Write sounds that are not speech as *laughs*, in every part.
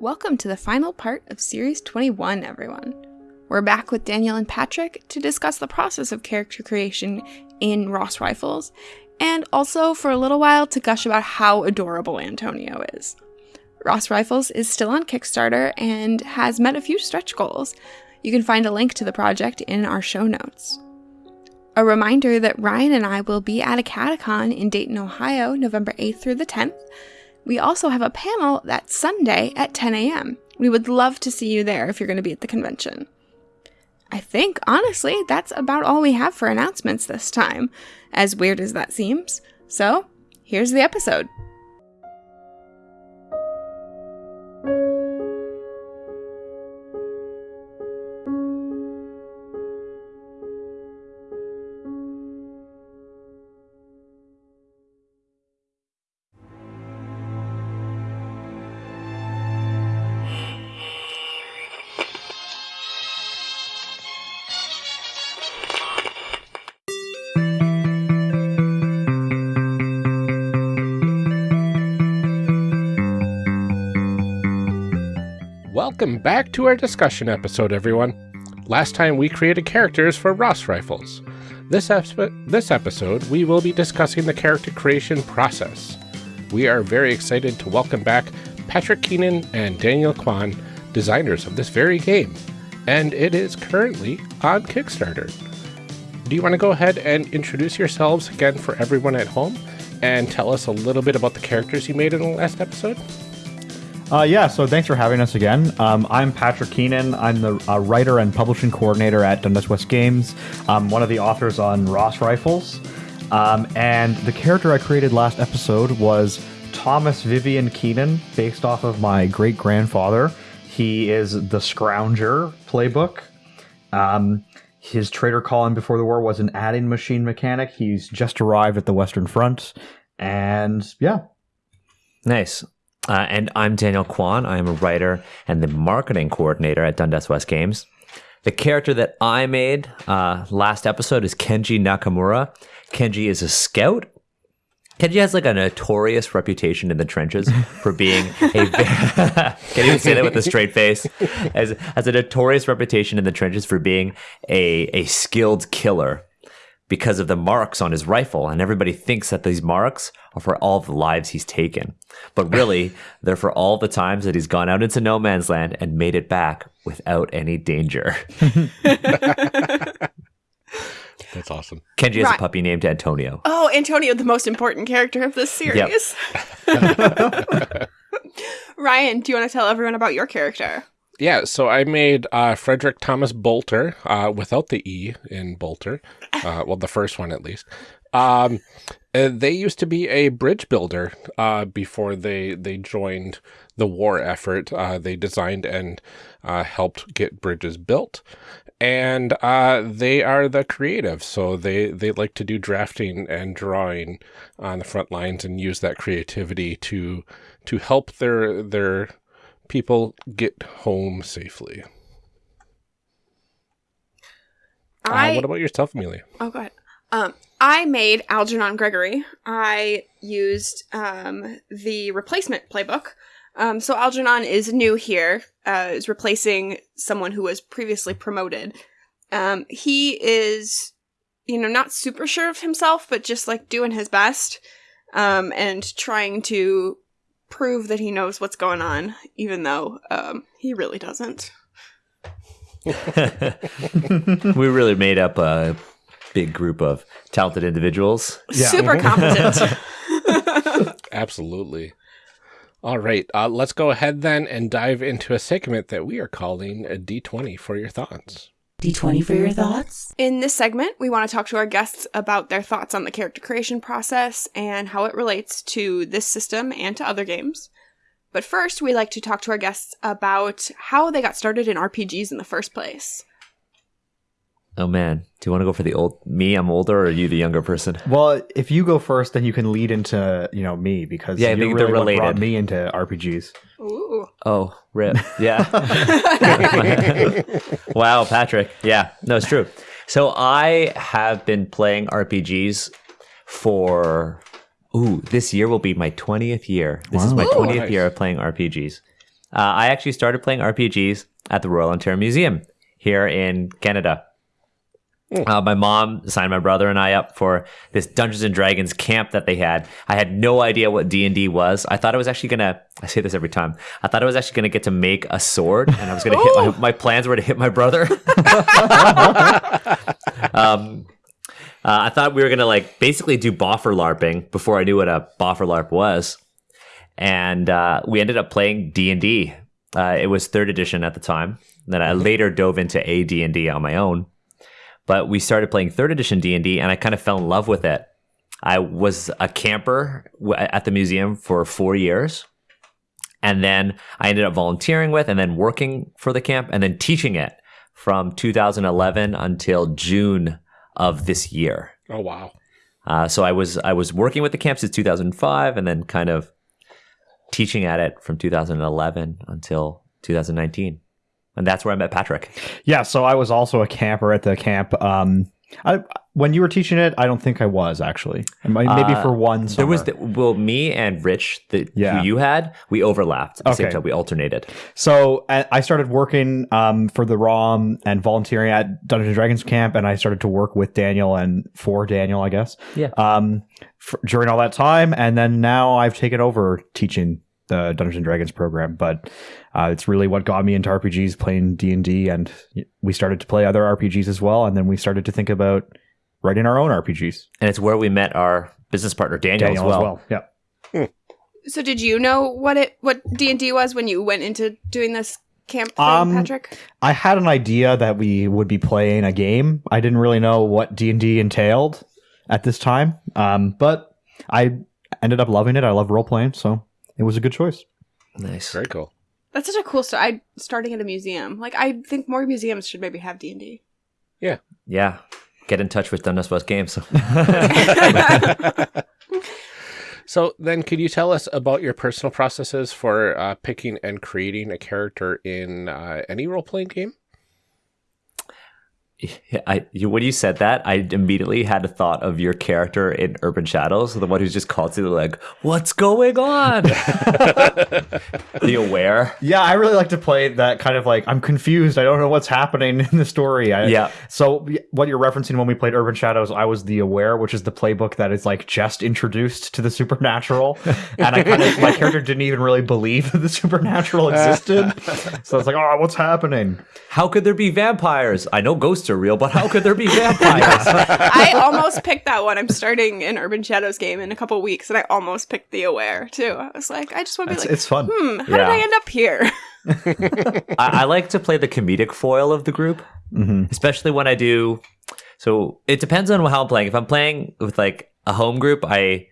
Welcome to the final part of Series 21, everyone. We're back with Daniel and Patrick to discuss the process of character creation in Ross Rifles, and also for a little while to gush about how adorable Antonio is. Ross Rifles is still on Kickstarter and has met a few stretch goals. You can find a link to the project in our show notes. A reminder that Ryan and I will be at a catacon in Dayton, Ohio, November 8th through the 10th. We also have a panel that Sunday at 10 a.m. We would love to see you there if you're going to be at the convention. I think, honestly, that's about all we have for announcements this time, as weird as that seems. So, here's the episode. Welcome back to our discussion episode, everyone. Last time we created characters for Ross Rifles. This, ep- this episode, we will be discussing the character creation process. We are very excited to welcome back Patrick Keenan and Daniel Kwan, designers of this very game, and it is currently on Kickstarter. Do you want to go ahead and introduce yourselves again for everyone at home and tell us a little bit about the characters you made in the last episode? Uh, yeah, so thanks for having us again. Um, I'm Patrick Keenan. I'm the uh, writer and publishing coordinator at Dundas West Games. I'm one of the authors on Ross Rifles. Um, and the character I created last episode was Thomas Vivian Keenan, based off of my great grandfather. He is the Scrounger playbook. Um, his trader calling before the war was an adding machine mechanic. He's just arrived at the Western Front. And yeah. Nice. Uh, and I'm Daniel Kwan. I'm a writer and the marketing coordinator at Dundas West Games. The character that I made uh, last episode is Kenji Nakamura. Kenji is a scout. Kenji has like a notorious reputation in the trenches *laughs* for being a. *laughs* can you say that with a straight face? As has a notorious reputation in the trenches for being a a skilled killer because of the marks on his rifle. And everybody thinks that these marks are for all the lives he's taken. But *laughs* really, they're for all the times that he's gone out into no man's land and made it back without any danger. *laughs* That's awesome. Kenji has Right. a puppy named Antonio. Oh, Antonio, the most important character of this series. *laughs* Ryan, do you want to tell everyone about your character? Yeah, so I made uh, Frederick Thomas Bolter uh, without the E in Bolter. Uh, well, the first one at least. Um, uh, they used to be a bridge builder uh, before they they joined the war effort. Uh, they designed and uh, helped get bridges built, and uh, they are the creative. So they they like to do drafting and drawing on the front lines and use that creativity to to help their their people get home safely. I uh, what about yourself, Amelia? Oh, go ahead. Um, I made Algernon Gregory. I used um, the replacement playbook. Um, so Algernon is new here, uh, is replacing someone who was previously promoted. Um, he is, you know, not super sure of himself, but just like doing his best um, and trying to prove that he knows what's going on, even though um, he really doesn't. *laughs* we really made up a big group of talented individuals. Super competent. *laughs* Absolutely. All right, uh, let's go ahead then and dive into a segment that we are calling a D20 for your thoughts. D20 for your thoughts? In this segment, we want to talk to our guests about their thoughts on the character creation process and how it relates to this system and to other games. But first, we like to talk to our guests about how they got started in RPGs in the first place. Oh man, do you want to go for the old me? I'm older, or are you the younger person? Well, if you go first, then you can lead into, you know, me because Yeah, you're think they're really what brought related. me into RPGs. Ooh. Oh, rip. Yeah. *laughs* *laughs* wow, Patrick. Yeah, no, it's true. So I have been playing RPGs for Ooh, this year will be my 20th year. This is my Wow. 20th Nice. year of playing RPGs. uh, I actually started playing RPGs at the Royal Ontario Museum here in Canada. Uh, my mom signed my brother and I up for this Dungeons and Dragons camp that they had. I had no idea what D and D was. I thought I was actually gonna. I say this every time. I thought I was actually gonna get to make a sword, and I was gonna hit. *laughs* My, my plans were to hit my brother. *laughs* *laughs* um, uh, I thought we were gonna like basically do boffer larping before I knew what a boffer larp was, and uh, we ended up playing D and D. Uh, It was third edition at the time. Then I later dove into a D and D on my own. But we started playing third edition d&d and i kind of fell in love with it. I was a camper at the museum for four years. And then i ended up volunteering with and then working for the camp and then teaching it from 2011 until june of this year Oh, wow. uh, so i was i was working with the camp since 2005 and then kind of teaching at it from 2011 until 2019 and that's where i met patrick Yeah, so I was also a camper at the camp. Um, I when you were teaching it, I don't think I was actually. Maybe Uh, for one. There was the, well, me and Rich, the Yeah. who you had, we overlapped at the same Okay. time. We alternated. So I I started working um, for the ROM and volunteering at Dungeons and Dragons camp, and I started to work with Daniel and for Daniel, I guess. Yeah. Um, f during all that time, and then now I've taken over teaching the Dungeons and Dragons program. But uh, it's really what got me into RPGs, playing D and D, and we started to play other RPGs as well, and then we started to think about writing our own RPGs. And it's where we met our business partner Daniel, Daniel as well. Yeah. So did you know what it what D and D was when you went into doing this camp thing, Um, Patrick? I had an idea that we would be playing a game. I didn't really know what D and D entailed at this time, um, but I ended up loving it. I love role playing, so it was a good choice. Nice. Very cool. That's such a cool story. I starting at a museum. Like I think more museums should maybe have D and D. Yeah, yeah. Get in touch with Dundas West Games. *laughs* So then, could you tell us about your personal processes for uh, picking and creating a character in uh, any role playing game? *laughs* I, you, when you said that, I immediately had a thought of your character in Urban Shadows, the one who's just constantly like, "What's going on?" *laughs* the aware. Yeah, I really like to play that kind of like I'm confused. I don't know what's happening in the story. I, Yeah. So what you're referencing when we played Urban Shadows, I was the Aware, which is the playbook that is like just introduced to the supernatural, *laughs* and I kind of my character didn't even really believe that the supernatural existed. so it's like, oh, what's happening? How could there be vampires? I know ghosts are real, but how could there be vampires? *laughs* I almost picked that one. I'm starting an Urban Shadows game in a couple weeks, and I almost picked the Aware too. I was like, I just want to be It's, like, it's fun. hmm, how did I end up here? *laughs* I, I like to play the comedic foil of the group, mm-hmm. especially when I do. So it depends on how I'm playing. If I'm playing with like a home group, I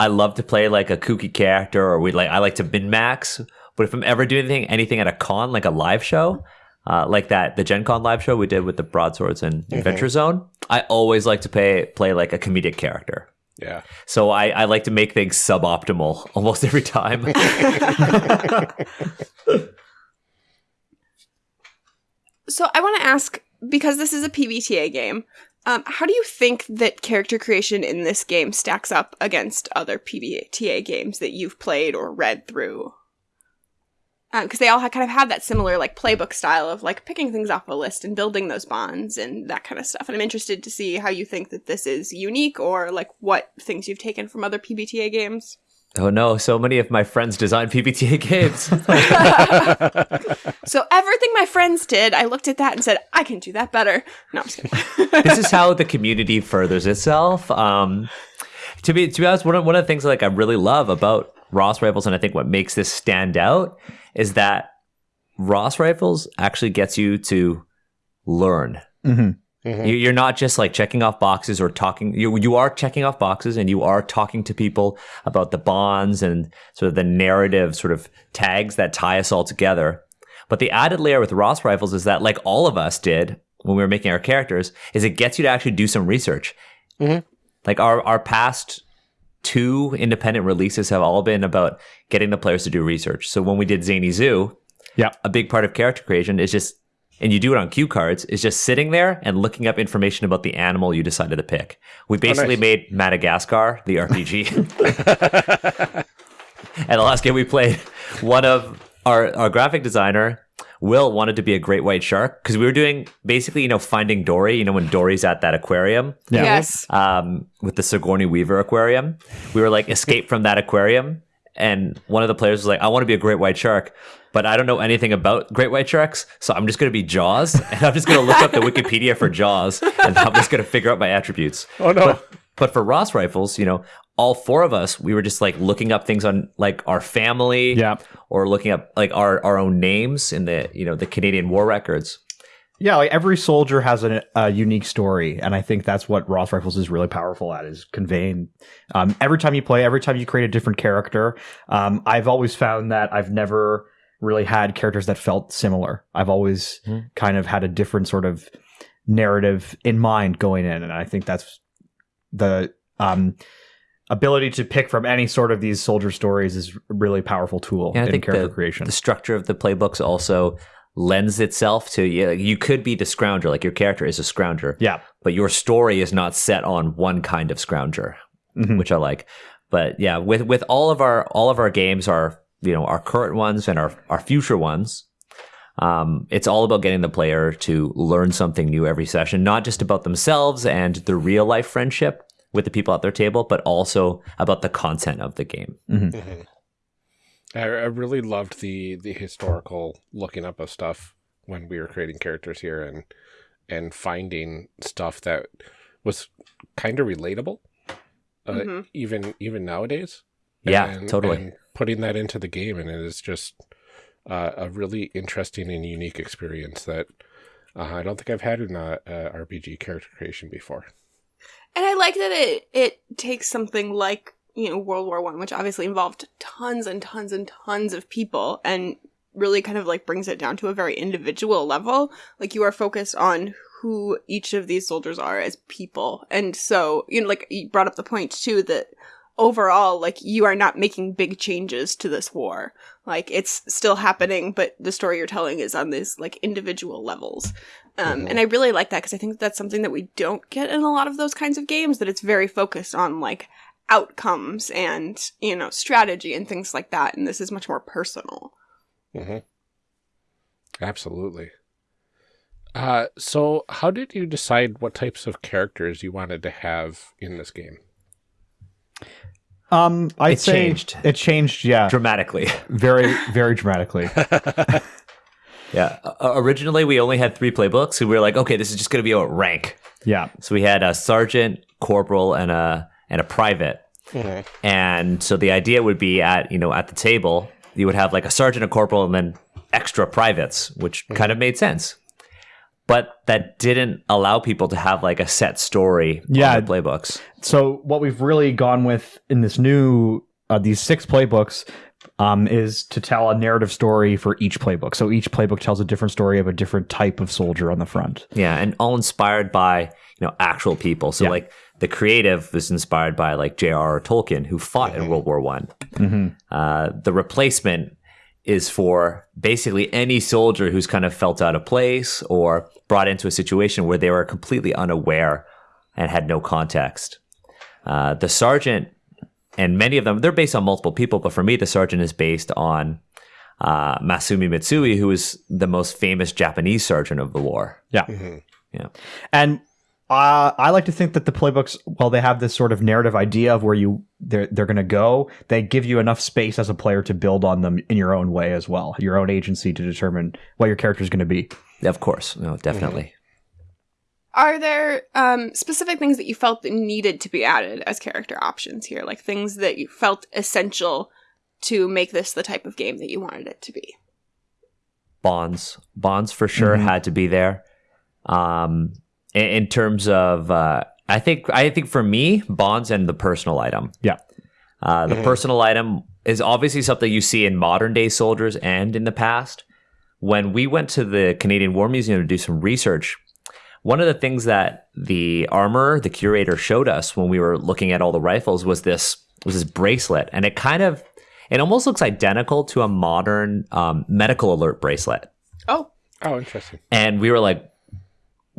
I love to play like a kooky character, or we like I like to min max. But if I'm ever doing anything anything at a con, like a live show, uh, like that the Gen Con live show we did with the Broadswords and Adventure Zone, I always like to play play like a comedic character. Yeah. So I, I like to make things suboptimal *laughs* almost every time. *laughs* So I want to ask because this is a PBTA game. Um, how do you think that character creation in this game stacks up against other PBTA games that you've played or read through? Because they all ha- kind of have that similar like playbook style of like picking things off a list and building those bonds and that kind of stuff. And I'm interested to see how you think that this is unique or like what things you've taken from other PBTA games. oh no, so many of my friends design PBTA games. *laughs* *laughs* So everything my friends did, I looked at that and said, I can do that better. No, I'm just kidding. *laughs* this is how the community furthers itself. Um, to be to be honest, one of, one of the things like I really love about Ross rifles, and I think what makes this stand out is that Ross rifles actually gets you to learn. hmm You- You're not just like checking off boxes or talking. You you are checking off boxes, and you are talking to people about the bonds and sort of the narrative sort of tags that tie us all together. But the added layer with Ross rifles is that, like all of us did when we were making our characters, is it gets you to actually do some research. Mhm. Like our our past two independent releases have all been about getting the players to do research. So when we did Zany Zoo, Yeah. a big part of character creation is just and you do it on cue cards is just sitting there and looking up information about the animal you decided to pick we oh, basically nice. made madagascar the rpg and the last game we played one of our our graphic designer Will wanted to be a great white shark because we were doing basically, you know, finding Dory. You know, when Dory's at that aquarium Yeah. Yes. um, with the Sigourney Weaver aquarium, we were like escape from that aquarium, and one of the players was like, "I want to be a great white shark." But I don't know anything about great white sharks, so I'm just going to be Jaws, *laughs* and I'm just going to look up the Wikipedia for Jaws, and I'm just going to figure out my attributes. Oh no. But for Ross rifles, you know, all four of us, we were just like looking up things on like our family, Yeah. or looking up like our, our own names in the you know the Canadian War records. Yeah, like every soldier has a, a unique story, and I think that's what Ross Rifles is really powerful at is conveying. Um, every time you play, every time you create a different character, um, I've always found that I've never really had characters that felt similar. I've always Hmm. kind of had a different sort of narrative in mind going in, and I think that's the um, ability to pick from any sort of these soldier stories is a really powerful tool And I in think character the, creation. the structure of the playbooks also lends itself to yeah, you could be the scrounger, like your character is a scrounger, yeah, but your story is not set on one kind of scrounger, Mhm. which I like. But yeah, with with all of our all of our games, our you know our current ones and our our future ones, um, it's all about getting the player to learn something new every session, not just about themselves and the real life friendship with the people at their table, but also about the content of the game. Mhm. I, I really loved the the historical looking up of stuff when we were creating characters here and and finding stuff that was kind of relatable, uh, Mhm. even even nowadays. Yeah, And- totally. and putting that into the game, and it is just uh, a really interesting and unique experience that uh, I don't think I've had in a, a RPG character creation before. And I like that it it takes something like you know World War One, which obviously involved tons and tons and tons of people, and really kind of like brings it down to a very individual level. Like you are focused on who each of these soldiers are as people, and so you know, like you brought up the point too that overall, like you are not making big changes to this war. Like it's still happening, but the story you're telling is on these like individual levels. Um, Mhm. And I really like that because I think that's something that we don't get in a lot of those kinds of games. That it's very focused on like outcomes and you know strategy and things like that. And this is much more personal. hmm Absolutely. Uh, so, how did you decide what types of characters you wanted to have in this game? Um, I'd It say changed. It changed, yeah, Dramatically. *laughs* very, very dramatically. *laughs* Yeah. Uh, originally, we only had three playbooks, and we were like, okay, this is just going to be a rank. Yeah, So we had a sergeant, corporal, and a and a private. And so the idea would be at you know at the table, you would have like a sergeant, a corporal, and then extra privates, which kind of made sense. But that didn't allow people to have like a set story Yeah. playbooks. So what we've really gone with in this new uh, these six playbooks um, is to tell a narrative story for each playbook. So each playbook tells a different story of a different type of soldier on the front. Yeah, and all inspired by you know actual people. So Yeah. like the creative was inspired by like J.R.R. Tolkien, who fought in World War One. Mm-hmm. Uh, the replacement is for basically any soldier who's kind of felt out of place or brought into a situation where they were completely unaware and had no context. Uh, the sergeant and many of them they're based on multiple people, but for me the sergeant is based on uh, Masumi Mitsui, who is the most famous Japanese sergeant of the war. Yeah. Mhm. And uh, I like to think that the playbooks, while they have this sort of narrative idea of where you they're they're going to go, they give you enough space as a player to build on them in your own way as well, your own agency to determine what your character is going to be. Of course, no, definitely. Are there um, specific things that you felt that needed to be added as character options here, like things that you felt essential to make this the type of game that you wanted it to be? bonds bonds for sure Mhm. had to be there um in, in terms of uh i think i think for me bonds and the personal item Yeah. uh the Mhm. personal item is obviously something you see in modern day soldiers and in the past when we went to the canadian war museum to do some research one of the things that the armor the curator showed us when we were looking at all the rifles was this was this bracelet and it kind of it almost looks identical to a modern um, medical alert bracelet Oh, Oh, interesting. and we were like,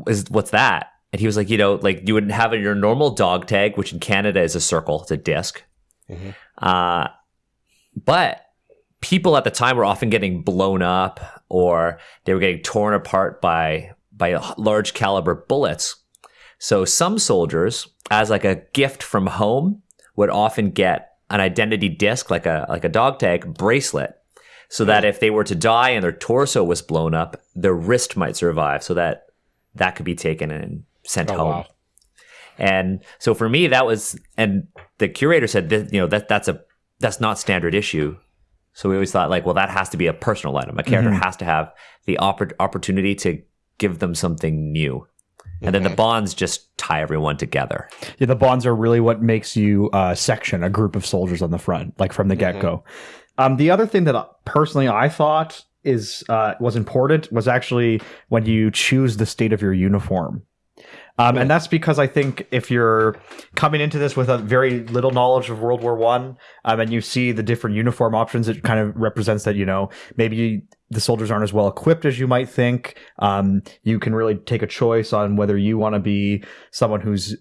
"Is what's that?" And he was like, "You know, like you would have your normal dog tag, which in Canada is a circle, it's a disk Mhm. uh, but people at the time were often getting blown up or they were getting torn apart by by large caliber bullets. So some soldiers, as like a gift from home, would often get an identity disc, like a like a dog tag bracelet, so that if they were to die and their torso was blown up, their wrist might survive, so that that could be taken and sent Oh, home. wow. And so for me, that was, and the curator said that you know that that's a that's not standard issue. So we always thought like, well, that has to be a personal item. A character has to have the oppor- opportunity to give them something new, and then the bonds just tie everyone together. Yeah, the bonds are really what makes you uh, section a group of soldiers on the front, like from the get go. Um, the other thing that uh, personally I thought is uh, was important was actually when you choose the state of your uniform. Um, and that's because I think if you're coming into this with a very little knowledge of World War One, um, and you see the different uniform options, it kind of represents that you know maybe the soldiers aren't as well equipped as you might think. Um, you can really take a choice on whether you want to be someone who's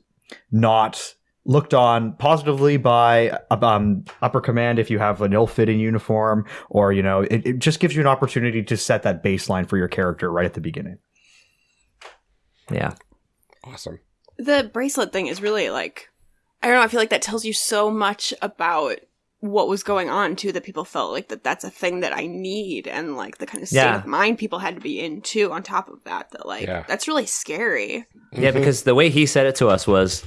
not looked on positively by um, upper command if you have an ill-fitting uniform, or you know, it, it just gives you an opportunity to set that baseline for your character right at the beginning. Yeah, Awesome. The bracelet thing is really like, I don't know, I feel like that tells you so much about what was going on too that people felt like that that's a thing that I need and like the kind of state Yeah. of mind people had to be in too on top of that that like Yeah. that's really scary. yeah. Because the way he said it to us was,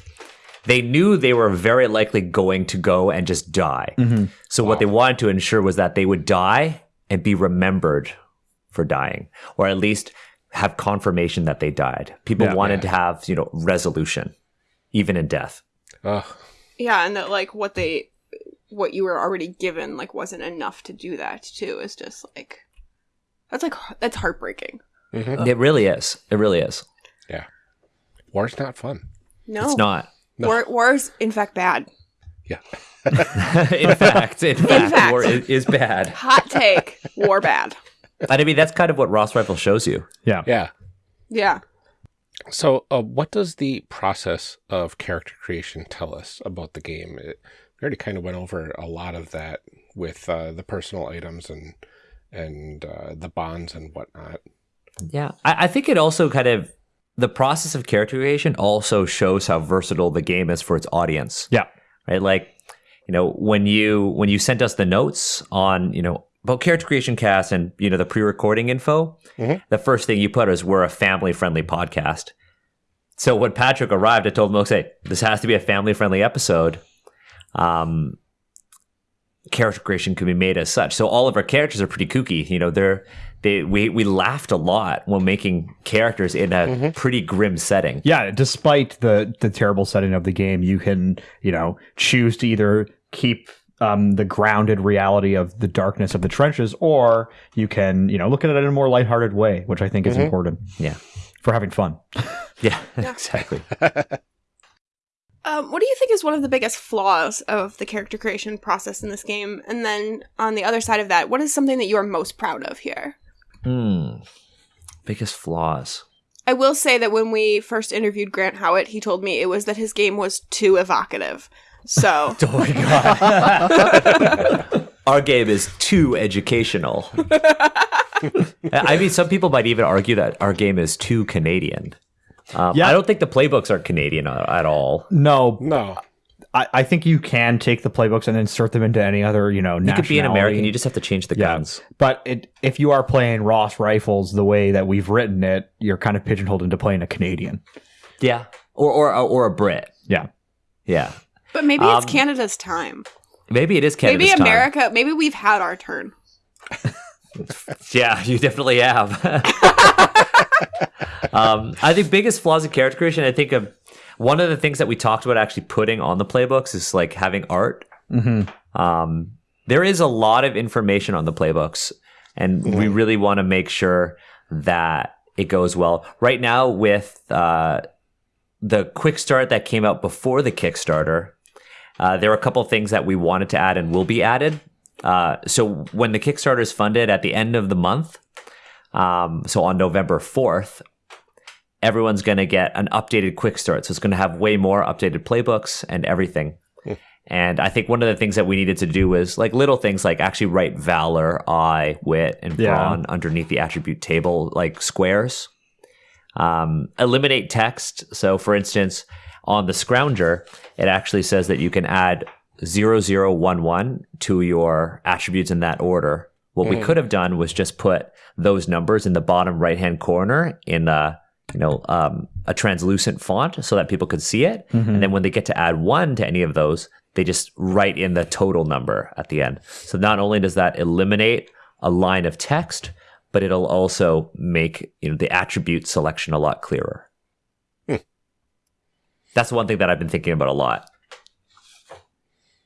they knew they were very likely going to go and just die. Mm-hmm. So what they wanted to ensure was that they would die and be remembered for dying, or at least have confirmation that they died. People Yeah. wanted Yeah. to have you know resolution, even in death. Ugh. Yeah, and that like what they what you were already given like wasn't enough to do that too. Is just like that's like that's heartbreaking. Mm-hmm. It really is. It really is. Yeah. War's not fun. No, It's not. War, war is in fact bad. Yeah. *laughs* *laughs* in fact, in fact, fact. war is, is bad. Hot take, war bad. And I mean, that's kind of what Ross Rifle shows you. Yeah. Yeah. Yeah. So, uh, what does the process of character creation tell us about the game? It, we already kind of went over a lot of that with uh, the personal items and and uh, the bonds and whatnot. Yeah, I, I think it also kind of the process of character creation also shows how versatile the game is for its audience. Yeah. right? Like, you know, when you when you sent us the notes on, you know, about character creation cast and you know the pre-recording info, Mhm. the first thing you put is we're a family-friendly podcast. So when Patrick arrived, I told him, "Okay, this has to be a family-friendly episode." Um, character creation can be made as such. So all of our characters are pretty kooky. You know, they're they we we laughed a lot when making characters in a pretty grim setting. Yeah, despite the the terrible setting of the game, you can you know choose to either keep um, the grounded reality of the darkness of the trenches, or you can you know look at it in a more lighthearted way, which I think is important Yeah, for having fun. *laughs* yeah, *laughs* exactly. *laughs* Um, what do you think is one of the biggest flaws of the character creation process in this game? And then on the other side of that, what is something that you are most proud of here? Hmm. Biggest flaws. I will say that when we first interviewed Grant Howitt, he told me it was that his game was too evocative. So *laughs* Oh my god. *laughs* Our game is too educational. *laughs* I mean, some people might even argue that our game is too Canadian. Um, Yeah. I don't think the playbooks are Canadian at all. No, No. I, I think you can take the playbooks and insert them into any other you know. You could be an American. You just have to change the Yeah. guns. But it, if you are playing Ross rifles the way that we've written it, you're kind of pigeonholed into playing a Canadian. Yeah, or or or a Brit. Yeah. Yeah, But maybe Um, it's Canada's time. maybe it is Canada's time. maybe time. America, maybe we've had our turn. *laughs* Yeah, you definitely have. *laughs* um, I think biggest flaws in character creation. I think of one of the things that we talked about actually putting on the playbooks is like having art. hmm Um, there is a lot of information on the playbooks, and we really want to make sure that it goes well. Right now, with uh, the quick start that came out before the Kickstarter, uh, there are a couple of things that we wanted to add and will be added. Uh, so when the Kickstarter is funded at the end of the month, um, so on November 4th, everyone's going to get an updated quick start. So it's going to have way more updated playbooks and everything. And I think one of the things that we needed to do was like little things like actually write valor, eye, wit, and Yeah. underneath the attribute table, like squares. Um, eliminate text. So, for instance, on the scrounger, it actually says that you can add 0011 to your attributes in that order. What we could have done was just put those numbers in the bottom right hand corner in a you know um, a translucent font so that people could see it, and then when they get to add one to any of those, they just write in the total number at the end. So not only does that eliminate a line of text, but it'll also make you know the attribute selection a lot clearer. That's one thing that I've been thinking about a lot.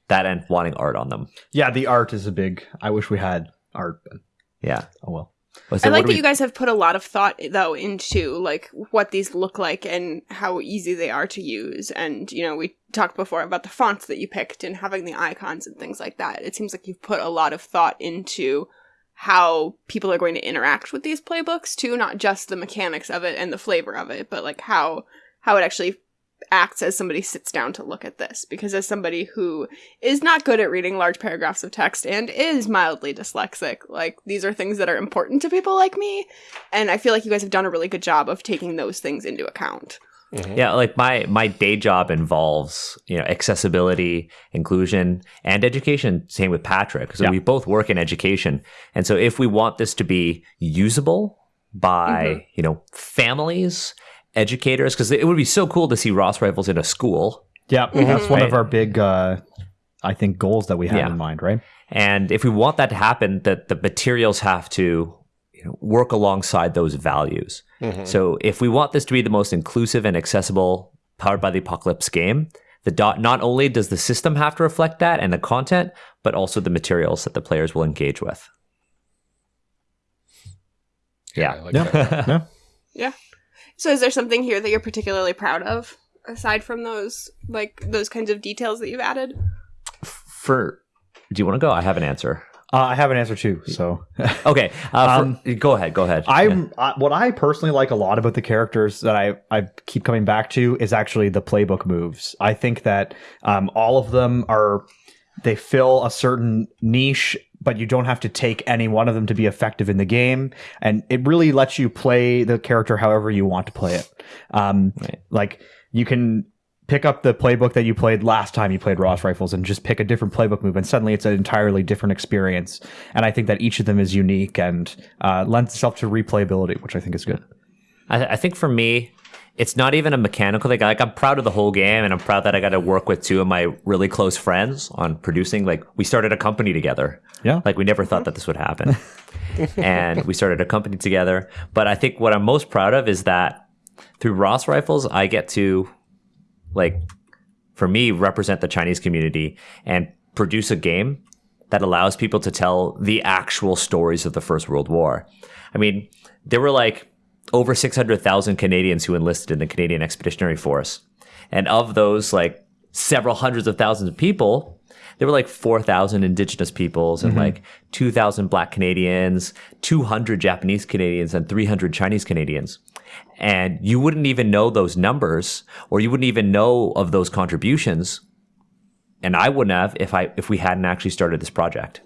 That and wanting art on them. Yeah, the art is a big. I wish we had art. But, Yeah. oh well. Well, so I like that we- you guys have put a lot of thought though into like what these look like and how easy they are to use. And you know, we talked before about the fonts that you picked and having the icons and things like that. It seems like you've put a lot of thought into how people are going to interact with these playbooks too, not just the mechanics of it and the flavor of it, but like how how it actually acts as somebody sits down to look at this because as somebody who is not good at reading large paragraphs of text and is mildly dyslexic like these are things that are important to people like me and i feel like you guys have done a really good job of taking those things into account mm-hmm. Yeah, like my my day job involves you know accessibility, inclusion, and education. Same with Patrick. So Yeah. we both work in education, and so if we want this to be usable by mm-hmm. you know families, educators, because it would be so cool to see Ross rifles in a school. Yeah, that's one of our big, uh, I think, goals that we have Yeah. in mind, right? And if we want that to happen, that the materials have to you know, work alongside those values. So if we want this to be the most inclusive and accessible powered by the apocalypse game, the dot not only does the system have to reflect that and the content, but also the materials that the players will engage with. I Yeah. like Yeah. that. yeah. *laughs* yeah so is there something here that you're particularly proud of aside from those like those kinds of details that you've added For do you want to go? I have an answer. Uh, I have an answer too. So *laughs* Okay. Uh, Um, for, go ahead. Go ahead. I'm I, what I personally like a lot about the characters that I I keep coming back to is actually the playbook moves. I think that um, all of them are they fill a certain niche, but you don't have to take any one of them to be effective in the game, and it really lets you play the character however you want to play it. Um, Right. Like you can pick up the playbook that you played last time you played Ross Rifles and just pick a different playbook move, and suddenly it's an entirely different experience. And I think that each of them is unique and uh, lends itself to replayability, which I think is good. I, I think for me, it's not even a mechanical thing. Like I'm proud of the whole game, and I'm proud that I got to work with two of my really close friends on producing. Like we started a company together. Yeah. Like we never thought that this would happen, *laughs* and we started a company together. But I think what I'm most proud of is that through Ross Rifles, I get to, like, for me, represent the Chinese community and produce a game that allows people to tell the actual stories of the First World War. I mean, there were like over 600,000 Canadians who enlisted in the Canadian Expeditionary Force. And of those, like several hundreds of thousands of people, there were like 4,000 Indigenous peoples and mm-hmm. like 2,000 Black Canadians, 200 Japanese Canadians, and 300 Chinese Canadians. And you wouldn't even know those numbers or you wouldn't even know of those contributions. And I wouldn't have if I if we hadn't actually started this project.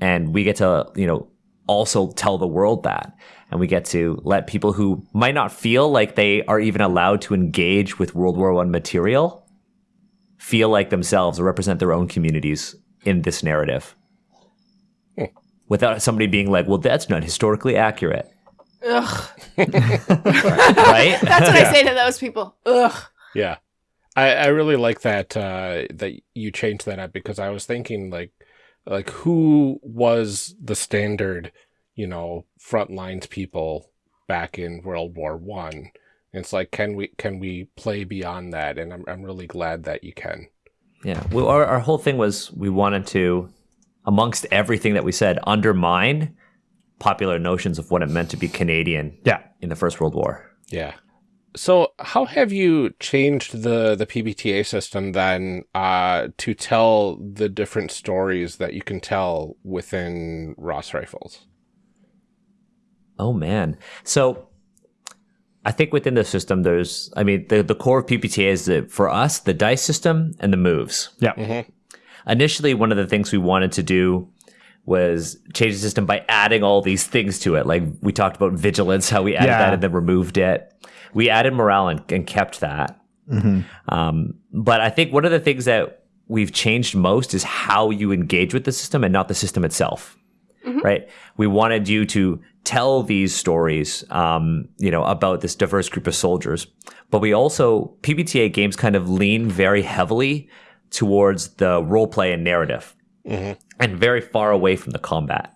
And we get to, you know, also tell the world that. And we get to let people who might not feel like they are even allowed to engage with World War One material feel like themselves or represent their own communities in this narrative. Without somebody being like, well, that's not historically accurate. ugh *laughs* Right? *laughs* that's what i say to those people ugh Yeah. I, I really like that uh, that you changed that up because I was thinking like like who was the standard, you know, front lines people back in World War One. It's like can we can we play beyond that? And I'm I'm really glad that you can. Yeah. Well, our, our whole thing was we wanted to, amongst everything that we said, undermine popular notions of what it meant to be Canadian Yeah. in the First World War. Yeah. So how have you changed the the PBTA system then uh, to tell the different stories that you can tell within Ross Rifles? Oh man. So I think within the system, there's, I mean, the, the core of PBTA is the, for us, the dice system and the moves. Yeah. Initially, one of the things we wanted to do was change the system by adding all these things to it. Like we talked about vigilance, how we added Yeah. that and then removed it. We added morale and, and kept that. Um, but I think one of the things that we've changed most is how you engage with the system and not the system itself. Right? We wanted you to tell these stories, um, you know, about this diverse group of soldiers. But we also, PBTA games kind of lean very heavily towards the role play and narrative and very far away from the combat.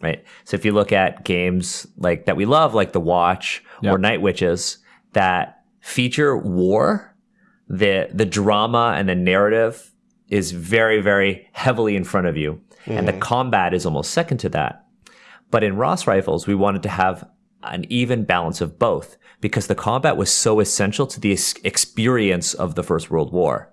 Right. So if you look at games like that we love, like The Watch or Night Witches, that feature war, the the drama and the narrative is very, very heavily in front of you. And the mm-hmm. combat is almost second to that. But in Ross Rifles, we wanted to have an even balance of both because the combat was so essential to the experience of the First World War.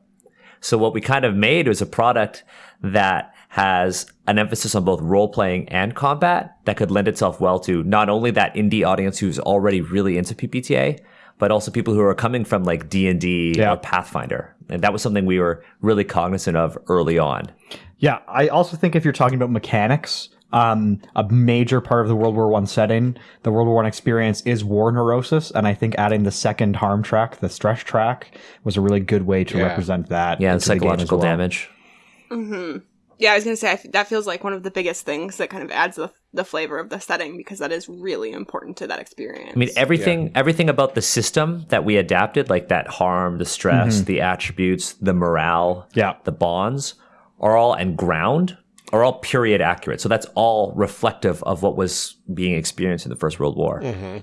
So what we kind of made was a product that has an emphasis on both role playing and combat that could lend itself well to not only that indie audience who's already really into PBTA, but also people who are coming from like D and D or Pathfinder. And that was something we were really cognizant of early on. Yeah, I also think if you're talking about mechanics, um, a major part of the World War One setting, the World War One experience is war neurosis, and I think adding the second harm track, the stress track, was a really good way to Yeah. represent that. Yeah, and the psychological well. damage. Yeah, I was gonna say I f- that feels like one of the biggest things that kind of adds the the flavor of the setting because that is really important to that experience. I mean, everything everything about the system that we adapted, like that harm, the stress, the attributes, the morale, Yeah. the bonds, are all and ground are all period accurate. So that's all reflective of what was being experienced in the First World War. Mm-hmm.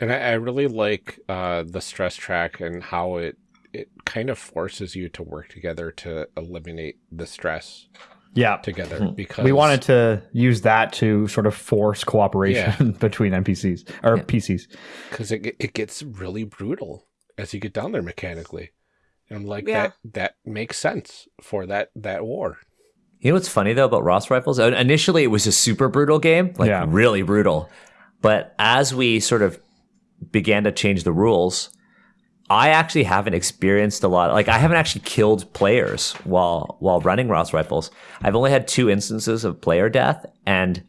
And I, I really like uh, the stress track and how it it kind of forces you to work together to eliminate the stress Yeah, together because we wanted to use that to sort of force cooperation *laughs* between NPCs or PCs. because it it gets really brutal as you get down there mechanically, and I'm like Yeah. that that makes sense for that that war. You know what's funny though about Ross Rifles? Initially, it was a super brutal game, like Yeah. really brutal. But as we sort of began to change the rules, I actually haven't experienced a lot. Like I haven't actually killed players while while running Ross Rifles. I've only had two instances of player death, and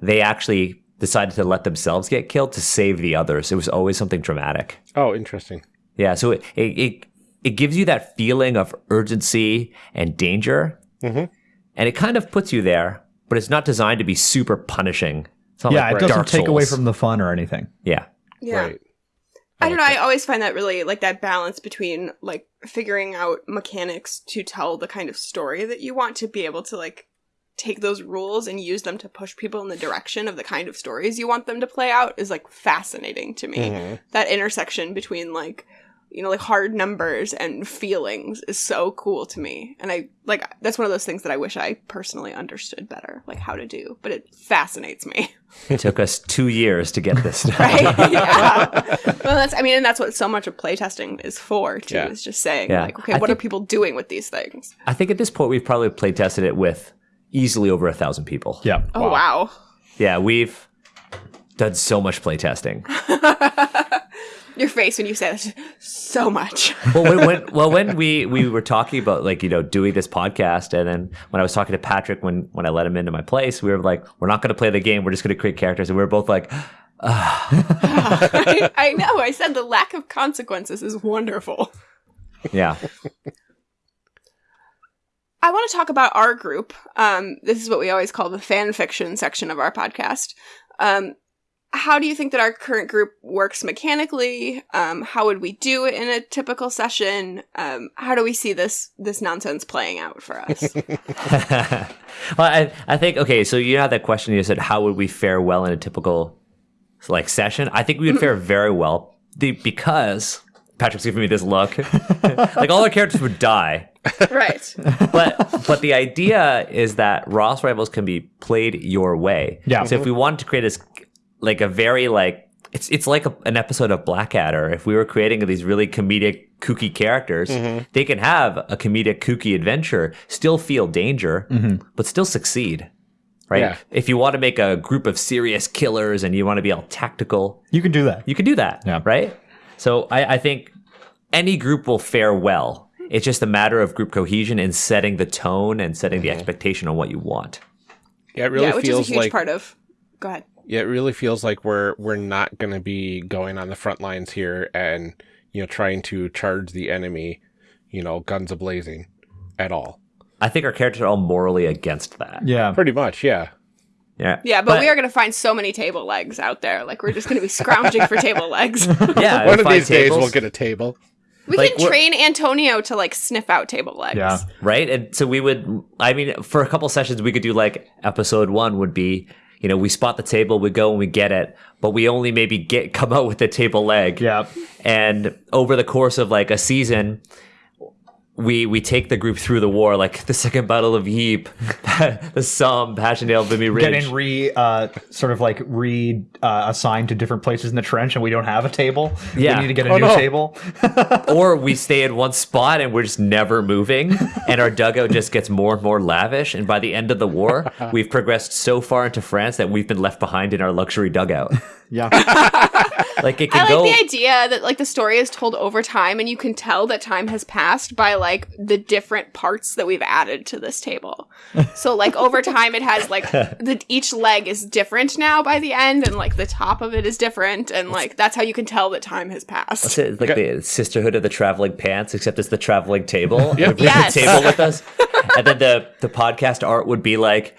they actually decided to let themselves get killed to save the others. It was always something dramatic. Oh, interesting. Yeah, so it it it, it gives you that feeling of urgency and danger, Mhm. and it kind of puts you there, but it's not designed to be super punishing. It's not Yeah, like it doesn't Dark take away from the fun or anything. yeah. yeah. Right. I don't know. I always find that really like that balance between like figuring out mechanics to tell the kind of story that you want to be able to like take those rules and use them to push people in the direction of the kind of stories you want them to play out is like fascinating to me. Mhm. That intersection between like you know like hard numbers and feelings is so cool to me. And I like that's one of those things that I wish I personally understood better like how to do, but it fascinates me. *laughs* It took us two years to get this done. right? *laughs* yeah. Well, that's I mean, and that's what so much of playtesting is for too. Yeah. Is just saying Yeah. like, okay, I what think- are people doing with these things? I think at this point we've probably play tested it with easily over a thousand people. Yeah. Oh wow. Yeah, we've done so much play testing. *laughs* Your face when you say that so much. well, when, when, well, when we we were talking about like you know doing this podcast, and then when I was talking to Patrick when when I let him into my place, we were like, we're not going to play the game. We're just going to create characters, and we were both like, I, *laughs* I know. I said the lack of consequences is wonderful. yeah, I want to talk about our group. Um, this is what we always call the fan fiction section of our podcast. Um, how do you think that our current group works mechanically? Um, how would we do it in a typical session? Um, how do we see this this nonsense playing out for us? *laughs* *laughs* well, I I think okay. So you had that question. You said, how would we fare well in a typical like session? I think we would fare very well the, because Patrick's giving me this look. *laughs* like all our characters would die. right. but but the idea is that Ross Rifles can be played your way. Yeah. So if we wanted to create this like a very like it's it's like a, an episode of Blackadder. If we were creating these really comedic kooky characters, mm-hmm. they can have a comedic kooky adventure, still feel danger, mm-hmm. but still succeed. right? Yeah. If you want to make a group of serious killers and you want to be all tactical, You can do that. you can do that, Yeah. right? So I, I think any group will fare well. It's just a matter of group cohesion and setting the tone and setting the mm-hmm. expectation on what you want. Yeah, it really yeah, which is a huge like part of. Go ahead. Yeah, it really feels like we're we're not going to be going on the front lines here and you know trying to charge the enemy, you know, guns a blazing, at all. I think our characters are all morally against that. Yeah. Pretty much, yeah. Yeah, Yeah, but, we are going to find so many table legs out there. Like we're just going to be scrounging for table legs. *laughs* Yeah, *laughs* One of find these days we'll get a table. We Like, can train Antonio to like sniff out table legs. Yeah. right, and so we would. I mean, for a couple sessions, we could do like episode one would be. You know, we spot the table, we go and we get it, but we only maybe get *laughs* come out with the table leg. Yeah. and over the course of like a season we we take the group through the war like the second battle of Ypres, *laughs* the Somme, Passchendaele, Vimy Ridge. Getting re uh, sort of like re uh, assigned to different places in the trench, and we don't have a table. Yeah. We need to get a Oh, new no. table. *laughs* or we *laughs* stay in one spot and we're just never moving and our dugout just gets more and more lavish and by the end of the war we've progressed so far into France that we've been left behind in our luxury dugout Yeah. Like it I like go the idea that like the story is told over time and you can tell that time has passed by like the different parts that we've added to this table. *laughs* So like over time it has like the each leg is different now by the end and like the top of it is different and like that's how you can tell that time has passed. It's like the sisterhood of the traveling pants, except it's the traveling table. We bring Yes. the table with us, and then the the podcast art would be like,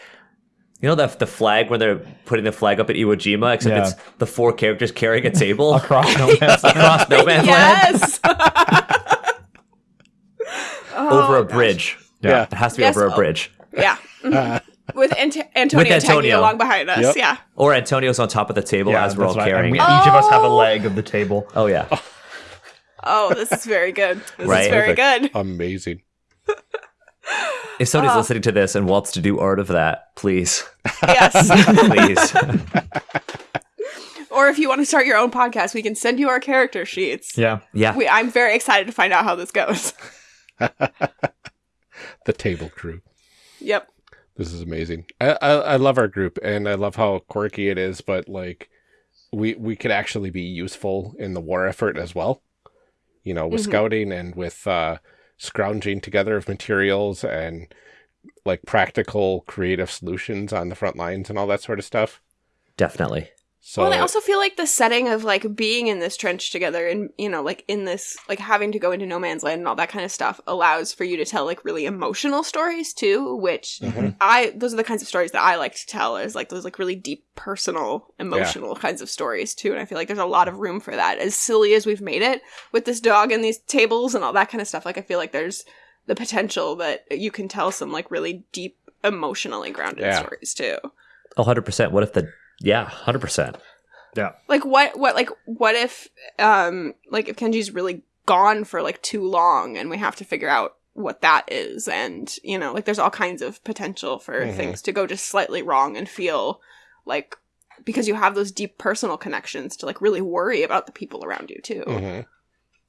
you know, the the flag when they're putting the flag up at Iwo Jima, except Yeah. it's the four characters carrying a table Across *laughs* no man's land. across no man's land Yes. *laughs* over Oh, a bridge. Yeah. It has to be Yes. over a bridge, Yeah. *laughs* Mhm. With Ant- Antonio, With tagging Antonio. along behind us. Yep. Yeah. or Antonio's on top of the table Yeah, as we're all that's right. And carrying. we- it. each of us have a Oh. leg of the table. Oh yeah, Oh, this is very good. This Right. is very good. Amazing. If somebody's listening to this and wants to do art of that, please, Yes. *laughs* *laughs* please, or if you want to start your own podcast, we can send you our character sheets. Yeah. yeah. We, I'm very excited to find out how this goes. *laughs* The table crew. Yep. This is amazing. I, I I love our group and I love how quirky it is, but like we we could actually be useful in the war effort as well. You know, with Mhm. scouting and with uh scrounging together of materials and like practical creative solutions on the front lines and all that sort of stuff. definitely. So well, I also feel like the setting of like being in this trench together and, you know, like in this, like having to go into no man's land and all that kind of stuff allows for you to tell like really emotional stories too, which Mhm. I, those are the kinds of stories that I like to tell is like those like really deep personal, emotional kinds of stories too. And I feel like there's a lot of room for that. As silly as we've made it with this dog and these tables and all that kind of stuff, like I feel like there's the potential that you can tell some like really deep, emotionally grounded Yeah. stories too. Oh, 100%. What if the yeah, 100%. Yeah. Like what what like what if um like if kenji's really gone for like too long and we have to figure out what that is and you know like there's all kinds of potential for Mhm. things to go just slightly wrong and feel like because you have those deep personal connections to like really worry about the people around you too Mhm.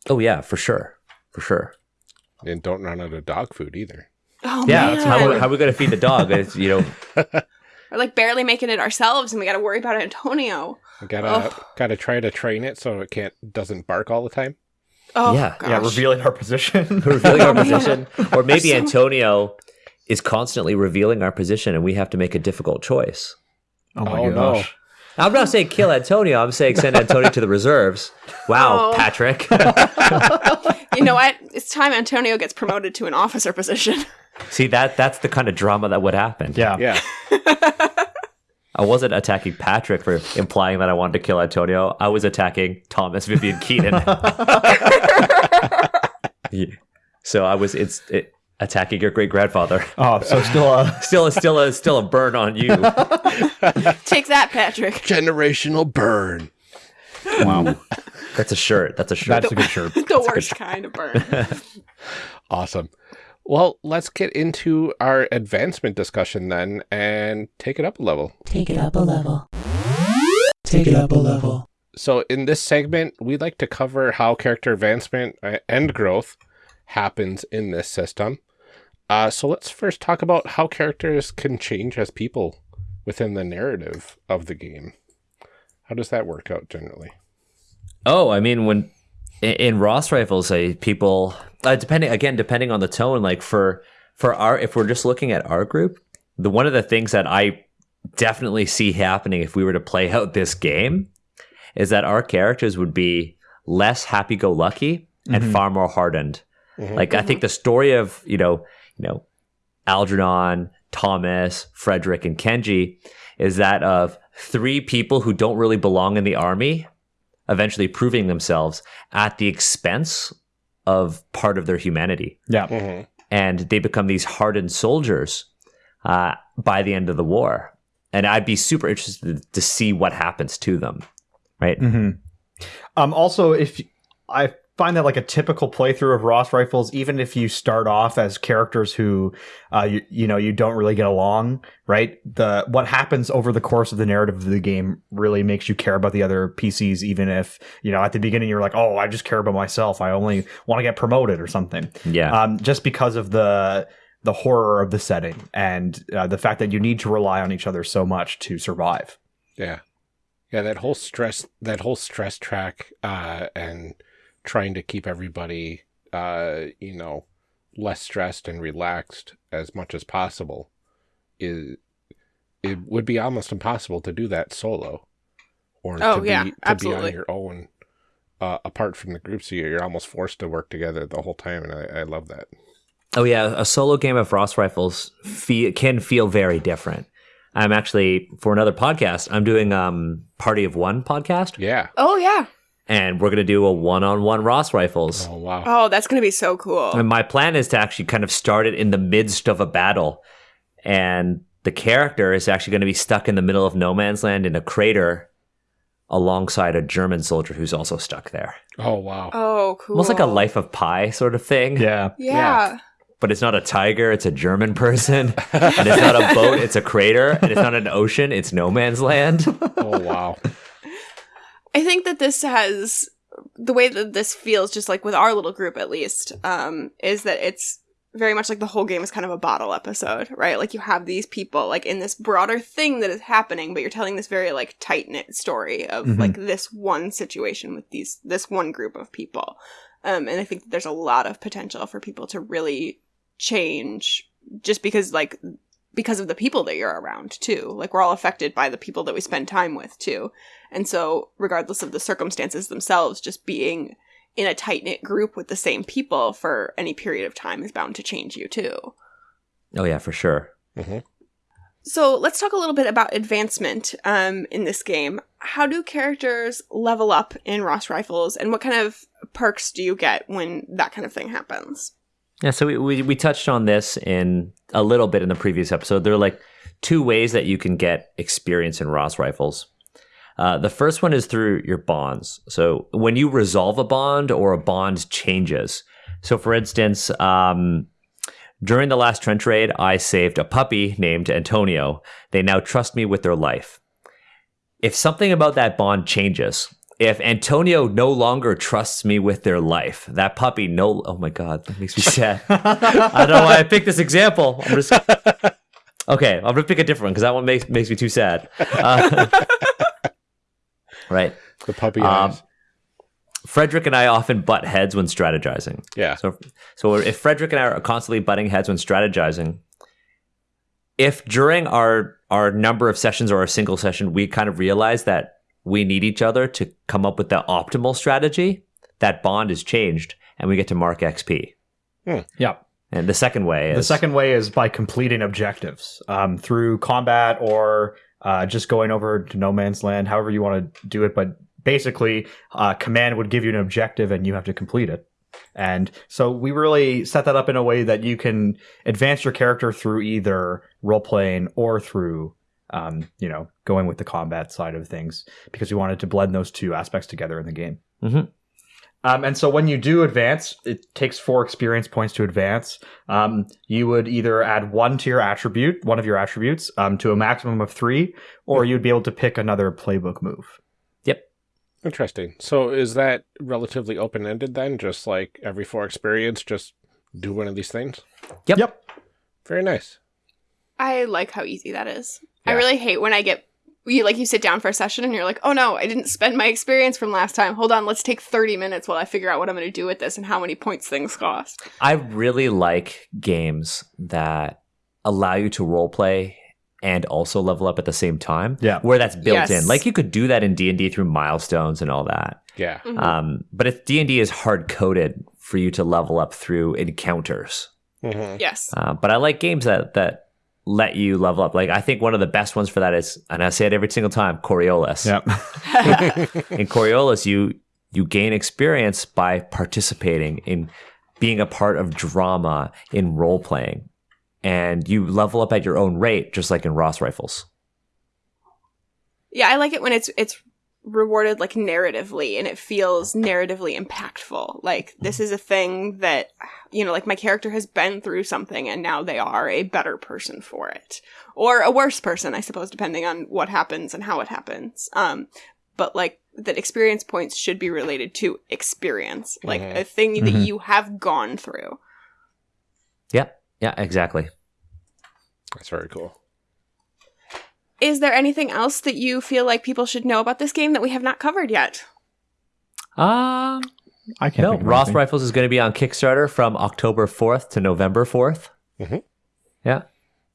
Oh yeah, for sure. For sure. and don't run out of dog food either. oh Yeah, man that's how, how are we going to feed the dog? It's, you know, *laughs* we're like barely making it ourselves and we gotta worry about antonio I gotta Ugh. gotta try to train it so it can't doesn't bark all the time. oh Yeah, gosh. Yeah. Revealing our position. *laughs* revealing our position. *laughs* Or maybe So- Antonio is constantly revealing our position and we have to make a difficult choice. oh my Oh, no. gosh. I'm not saying kill Antonio. I'm saying send Antonio to the reserves. Wow, Oh. Patrick. *laughs* you know what it's time antonio gets promoted to an officer position See that that's the kind of drama that would happen. Yeah. Yeah. I wasn't attacking Patrick for implying that I wanted to kill Antonio. I was attacking Thomas Vivian Keenan. *laughs* *laughs* Yeah. So I was it's it, attacking your great grandfather. Oh, so still uh *laughs* Still, still, a, still a burn on you. take that patrick Generational burn. wow. That's a shirt. That's a shirt. That's a good shirt. the worst kind of burn Awesome. Well, let's get into our advancement discussion then and take it up a level. Take it up a level. Take it up a level. So, in this segment, we'd like to cover how character advancement uh, and growth happens in this system. Uh, so, let's first talk about how characters can change as people within the narrative of the game. How does that work out generally? Oh, I mean, when in, in Ross rifles, say people uh, depending again depending on the tone. Like for for our if we're just looking at our group, the one of the things that I definitely see happening if we were to play out this game is that our characters would be less happy-go-lucky and mm-hmm. far more hardened. Mm-hmm. Like I think the story of you know you know Algernon, Thomas, Frederick, and Kenji is that of three people who don't really belong in the army eventually proving themselves at the expense of part of their humanity. Yeah. And they become these hardened soldiers uh, by the end of the war. And I'd be super interested to see what happens to them. Right. Um, also, if I find that like a typical playthrough of Ross Rifles, even if you start off as characters who, uh, you, you know, you don't really get along, right? The what happens over the course of the narrative of the game really makes you care about the other PCs, even if you know at the beginning you're like, oh, I just care about myself. I only want to get promoted or something. Yeah. Um, just because of the the horror of the setting and uh, the fact that you need to rely on each other so much to survive. Yeah. Yeah, that whole stress that whole stress track uh and trying to keep everybody uh you know less stressed and relaxed as much as possible is it would be almost impossible to do that solo or Oh, to be yeah, to be on your own uh, apart from the group so you're almost forced to work together the whole time and I, I love that. Oh yeah, a solo game of Ross Rifles fe- can feel very different. I'm actually for another podcast. I'm doing um Party of One podcast, Yeah. Oh yeah. And we're gonna do a one-on-one Ross Rifles. Oh wow. Oh, that's gonna be so cool. And my plan is to actually kind of start it in the midst of a battle, and the character is actually going to be stuck in the middle of no man's land in a crater, alongside a German soldier who's also stuck there. Oh wow. Oh, cool. Almost like a Life of Pi sort of thing. Yeah. Yeah. but it's not a tiger, it's a German person. and it's not a boat, it's a crater. And it's not an ocean, it's no man's land. *laughs* Oh wow. I think that this has the way that this feels, just like with our little group at least, um, is that it's very much like the whole game is kind of a bottle episode, right? Like you have these people like in this broader thing that is happening, but you're telling this very like tight knit story of Mhm. like this one situation with these this one group of people. Um, and I think that there's a lot of potential for people to really change just because like because of the people that you're around too. Like we're all affected by the people that we spend time with too. And so regardless of the circumstances themselves, just being in a tight knit group with the same people for any period of time is bound to change you too. Oh, yeah, for sure. So let's talk a little bit about advancement um, in this game. How do characters level up in Ross Rifles, and what kind of perks do you get when that kind of thing happens? Yeah, so we, we, we touched on this in a little bit in the previous episode. There are like two ways that you can get experience in Ross rifles. Uh, the first one is through your bonds. So when you resolve a bond or a bond changes. So for instance, um, during the last trench raid, I saved a puppy named Antonio. They now trust me with their life. If something about that bond changes, if Antonio no longer trusts me with their life, that puppy no. Oh my god, that makes me *laughs* sad. I don't know why I picked this example. I'm just *laughs* okay. I'm gonna pick a different one because that one makes makes me too sad. Uh, *laughs* right. The puppy Um, eyes. Frederick and I often butt heads when strategizing. Yeah. So, so if Frederick and I are constantly butting heads when strategizing, if during our our number of sessions or a single session we kind of realize that we need each other to come up with the optimal strategy, that bond is changed and we get to mark XP. Yeah. And the second way is The second way is by completing objectives um, through combat or uh, just going over to no man's land, however you want to do it. But basically, uh, command would give you an objective and you have to complete it. And so we really set that up in a way that you can advance your character through either role playing or through, um, you know, going with the combat side of things because we wanted to blend those two aspects together in the game. Mhm. Um, and so when you do advance, it takes four experience points to advance. Um, you would either add one to your attribute, one of your attributes, um, to a maximum of three, or you'd be able to pick another playbook move. Yep. Interesting. So is that relatively open ended then? Just like every four experience, just do one of these things? Yep. Yep. Very nice. I like how easy that is. I really hate when I get you like you sit down for a session and you're like, oh no, I didn't spend my experience from last time. Hold on, let's take 30 minutes while I figure out what I'm going to do with this and how many points things cost. I really like games that allow you to role play and also level up at the same time. Yeah. Where that's built Yes. in. Like you could do that in D&D through milestones and all that. Yeah. Mhm. Um, but if D&D is hard coded for you to level up through encounters. Mhm. yes. Uh, but I like games that that let you level up. Like I think one of the best ones for that is, and I say it every single time, Coriolis. Yep. *laughs* In Coriolis, you you gain experience by participating in being a part of drama in role playing, and you level up at your own rate, just like in Ross Rifles. Yeah, I like it when it's it's rewarded like narratively and it feels narratively impactful. Like this is a thing that you know, like my character has been through something and now they are a better person for it. Or a worse person, I suppose, depending on what happens and how it happens. Um but like that experience points should be related to experience. Like Mhm. a thing that Mhm. you have gone through. Yep. Yeah. Exactly. That's very cool. Is there anything else that you feel like people should know about this game that we have not covered yet? Um. I can't. No. think of Ross anything. Rifles is going to be on Kickstarter from October fourth to November 4th Mhm. Yeah.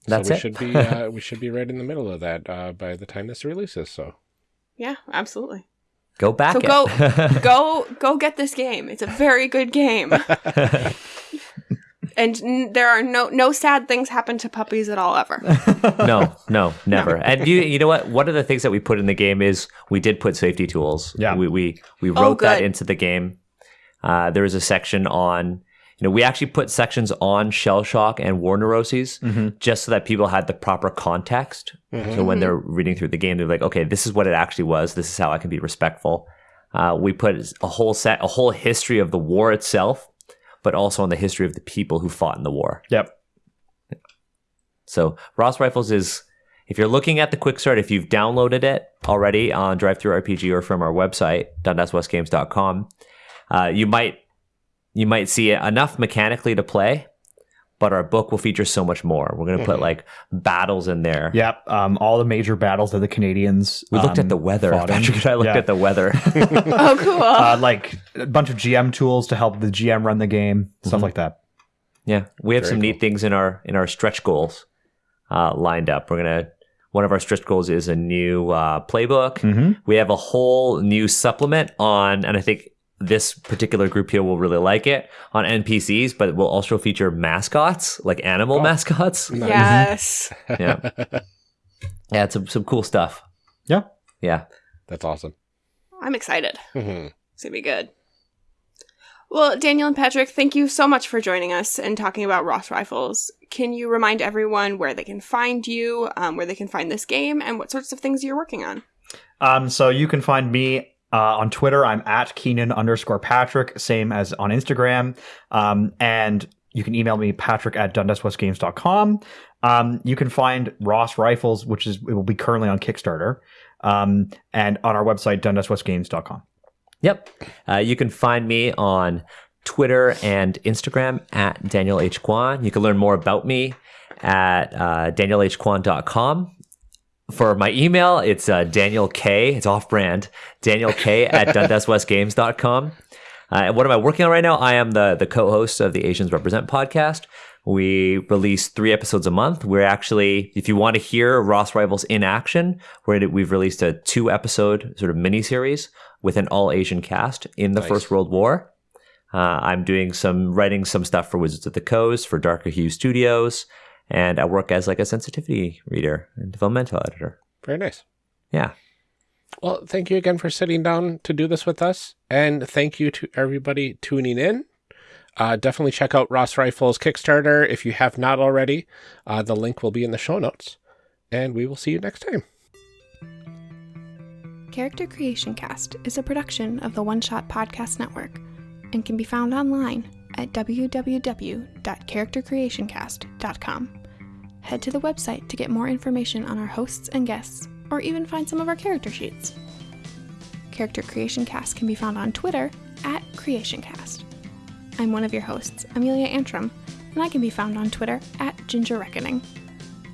That's so we it. should be *laughs* uh, we should be right in the middle of that uh, by the time this releases. So Yeah, absolutely. Go back. So it. go- *laughs* go go get this game. It's a very good game. *laughs* and n- there are no no sad things happen to puppies at all ever. *laughs* no, *laughs* no, never. And you, you know what? One of the things that we put in the game is we did put safety tools. Yeah. we we we Oh, wrote that into the game. Uh, there was a section on, you know, we actually put sections on shell shock and war neuroses Mhm. just so that people had the proper context. So when they're reading through the game, they're like, okay, this is what it actually was. This is how I can be respectful. Uh, we put a whole set, a whole history of the war itself, but also on the history of the people who fought in the war. Yep. So Ross Rifles is, if you're looking at the quick start, if you've downloaded it already on DriveThruRPG or from our website, dundaswestgames.com, uh, you might you might see enough mechanically to play, but our book will feature so much more. We're going to put Mhm. like battles in there. Yep. Um, all the major battles that the Canadians. We looked um, at the weather. Patrick and I looked Yeah. at the weather. *laughs* *laughs* oh, cool. Uh, like a bunch of GM tools to help the GM run the game, stuff Mhm. like that. yeah, we have Very some neat things in our in our stretch goals uh, lined up. We're gonna one of our stretch goals is a new uh, playbook. Mm-hmm. We have a whole new supplement on, and I think this particular group here will really like it on NPCs, but it will also feature mascots, like animal Oh. mascots. Nice. yes. *laughs* Yeah, yeah, it's some, some cool stuff. Yeah. Yeah. That's awesome. I'm excited. Mhm. It's going to be good. Well, Daniel and Patrick, thank you so much for joining us and talking about Ross Rifles. Can you remind everyone where they can find you, um, where they can find this game, and what sorts of things you're working on? Um, so you can find me uh, on Twitter. I'm at Keenan underscore Patrick, same as on Instagram. Um, and you can email me patrick at dundaswestgames.com. Um, you can find Ross Rifles, which is it will be currently on Kickstarter, um, and on our website dundaswestgames.com. Yep. Uh, you can find me on Twitter and Instagram at Daniel H. Kwan. You can learn more about me at uh, danielhkwan.com. For my email, it's uh, Daniel K. It's off brand. Daniel K at *laughs* dundaswestgames.com. Uh, and what am I working on right now? I am the, the co host of the Asians Represent podcast. We release three episodes a month. We're actually, if you want to hear Ross Rifles in action, we're, we've released a two episode sort of mini series with an all Asian cast in the Nice. First World War. Uh, I'm doing some writing some stuff for Wizards of the Coast for Darker Hue Studios, and I work as like a sensitivity reader and developmental editor. Very nice. Yeah. Well, thank you again for sitting down to do this with us. And thank you to everybody tuning in. Uh, definitely check out Ross Rifle's Kickstarter if you have not already. Uh, the link will be in the show notes. And we will see you next time. Character Creation Cast is a production of the One Shot Podcast Network and can be found online at www.charactercreationcast.com. Head to the website to get more information on our hosts and guests, or even find some of our character sheets. Character Creation Cast can be found on Twitter at CreationCast. I'm one of your hosts, Amelia Antrim, and I can be found on Twitter at Ginger Reckoning.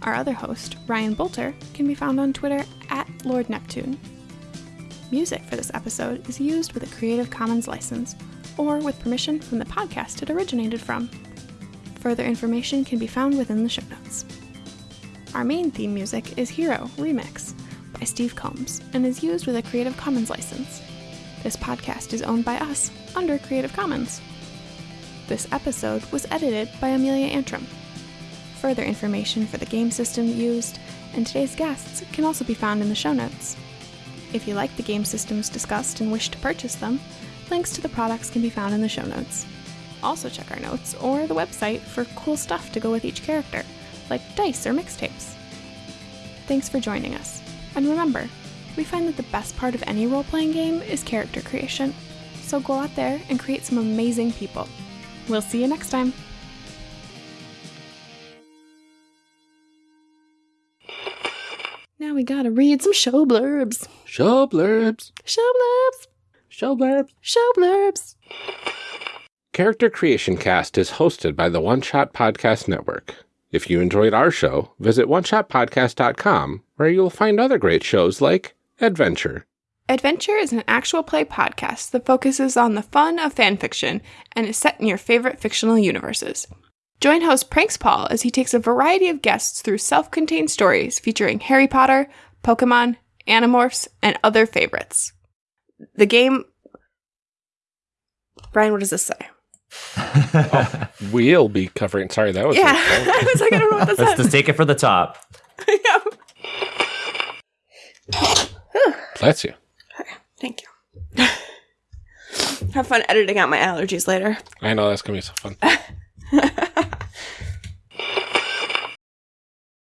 Our other host, Ryan Boelter, can be found on Twitter at Lord Neptune. Music for this episode is used with a Creative Commons license or with permission from the podcast it originated from. Further information can be found within the show notes. Our main theme music is Hero Remix by Steve Combs and is used with a Creative Commons license. This podcast is owned by us under Creative Commons. This episode was edited by Amelia Antrim. Further information for the game system used and today's guests can also be found in the show notes. If you like the game systems discussed and wish to purchase them, links to the products can be found in the show notes. Also, check our notes or the website for cool stuff to go with each character, like dice or mixtapes. Thanks for joining us. And remember, we find that the best part of any role playing game is character creation. So go out there and create some amazing people. We'll see you next time. Now we gotta read some show blurbs. Show blurbs. Show blurbs. Show blurbs. Show blurbs. Character Creation Cast is hosted by the One Shot Podcast Network. If you enjoyed our show, visit oneshotpodcast.com, where you'll find other great shows like Adventure. Adventure is an actual play podcast that focuses on the fun of fan fiction and is set in your favorite fictional universes. Join host Pranks Paul as he takes a variety of guests through self contained stories featuring Harry Potter, Pokemon, Animorphs, and other favorites. The game. Brian, what does this say? Oh, we'll be covering. Sorry, that was. Yeah, *laughs* I was like, I don't know what this Let's just take it for the top. *laughs* Yeah. *sighs* Bless you. Thank you. *laughs* Have fun editing out my allergies later. I know that's gonna be so fun.